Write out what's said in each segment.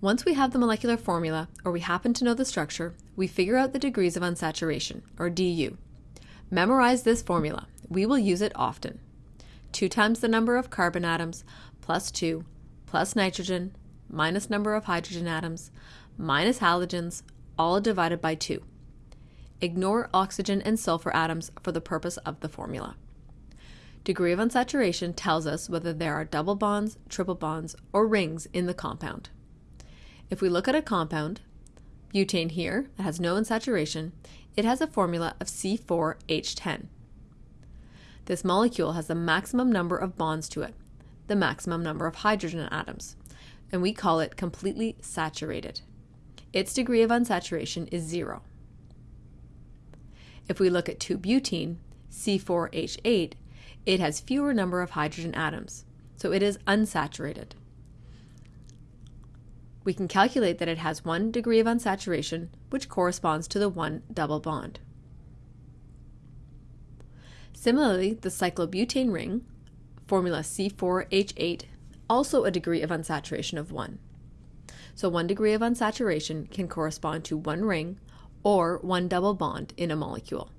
Once we have the molecular formula, or we happen to know the structure, we figure out the degrees of unsaturation, or DU. Memorize this formula. We will use it often. 2 times the number of carbon atoms plus 2 plus nitrogen minus number of hydrogen atoms minus halogens all divided by 2. Ignore oxygen and sulfur atoms for the purpose of the formula. Degree of unsaturation tells us whether there are double bonds, triple bonds, or rings in the compound. If we look at a compound, butane here, that has no unsaturation, it has a formula of C4H10. This molecule has the maximum number of bonds to it, the maximum number of hydrogen atoms, and we call it completely saturated. Its degree of unsaturation is zero. If we look at 2-butene, C4H8, it has fewer number of hydrogen atoms, so it is unsaturated we can calculate that it has one degree of unsaturation, which corresponds to the one double bond. Similarly, the cyclobutane ring, formula C4H8, also a degree of unsaturation of 1. So one degree of unsaturation can correspond to one ring or one double bond in a molecule.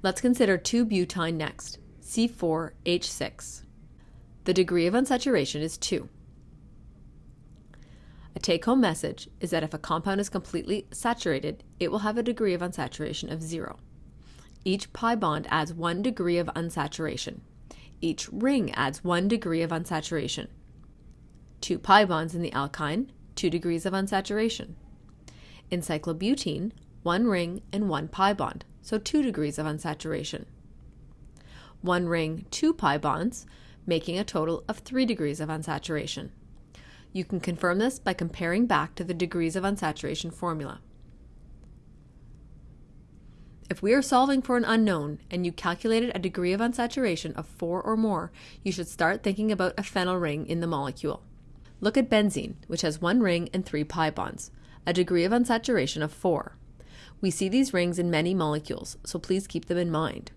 Let's consider 2-butyne next, C4H6. The degree of unsaturation is 2. Take home message is that if a compound is completely saturated, it will have a degree of unsaturation of zero. Each pi bond adds one degree of unsaturation. Each ring adds one degree of unsaturation. Two pi bonds in the alkyne, two degrees of unsaturation. In cyclobutene, one ring and one pi bond, so two degrees of unsaturation. One ring, two pi bonds, making a total of three degrees of unsaturation. You can confirm this by comparing back to the degrees of unsaturation formula. If we are solving for an unknown and you calculated a degree of unsaturation of 4 or more, you should start thinking about a phenyl ring in the molecule. Look at benzene, which has one ring and three pi bonds, a degree of unsaturation of 4. We see these rings in many molecules, so please keep them in mind.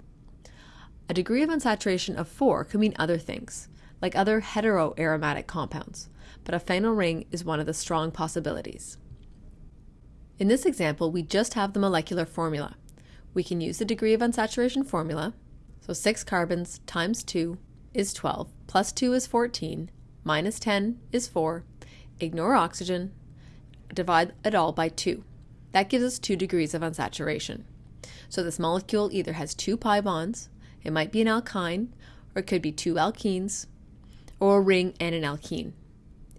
A degree of unsaturation of 4 could mean other things, like other heteroaromatic compounds but a phenyl ring is one of the strong possibilities. In this example, we just have the molecular formula. We can use the degree of unsaturation formula, so 6 carbons times 2 is 12, plus 2 is 14, minus 10 is 4, ignore oxygen, divide it all by 2. That gives us 2 degrees of unsaturation. So this molecule either has two pi bonds, it might be an alkyne, or it could be two alkenes, or a ring and an alkene.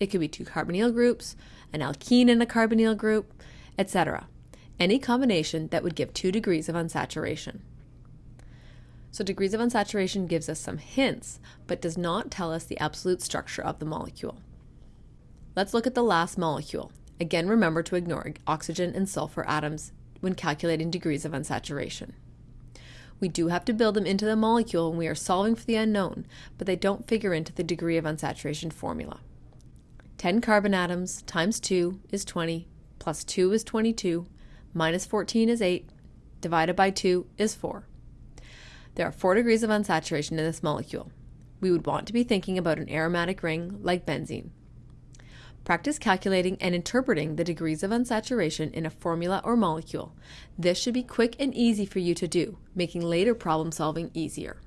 It could be two carbonyl groups, an alkene and a carbonyl group, etc. Any combination that would give two degrees of unsaturation. So degrees of unsaturation gives us some hints, but does not tell us the absolute structure of the molecule. Let's look at the last molecule. Again, remember to ignore oxygen and sulfur atoms when calculating degrees of unsaturation. We do have to build them into the molecule when we are solving for the unknown, but they don't figure into the degree of unsaturation formula. 10 carbon atoms times 2 is 20, plus 2 is 22, minus 14 is 8, divided by 2 is 4. There are 4 degrees of unsaturation in this molecule. We would want to be thinking about an aromatic ring like benzene. Practice calculating and interpreting the degrees of unsaturation in a formula or molecule. This should be quick and easy for you to do, making later problem solving easier.